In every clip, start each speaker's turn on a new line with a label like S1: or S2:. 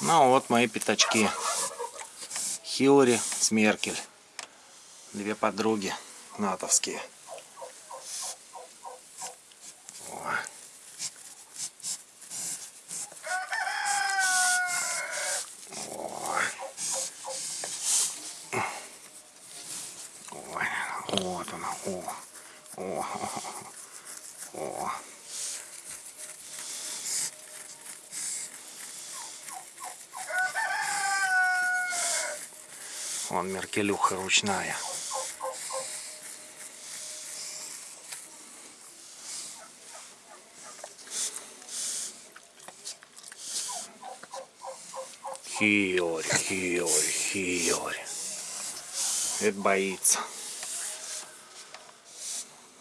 S1: Ну вот мои пятачки. Хилари с Меркель. Две подруги натовские. О. О. Ой, вот она. О. О. О. Вон меркелюха ручная. Хиори, хиори, хиори. Это боится.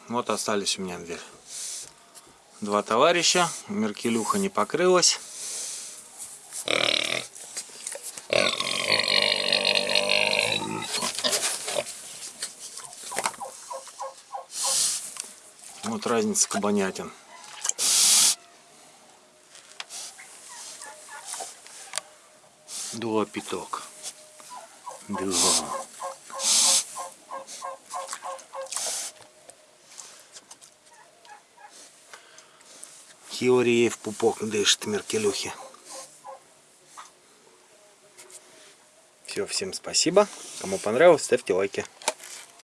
S1: Вот остались у меня дверь. Два товарища. Меркелюха не покрылась. Вот разница кабанятин. Два пяток. Два. Хиори в пупок дышит меркелюхи. Все, всем спасибо. Кому понравилось, ставьте лайки.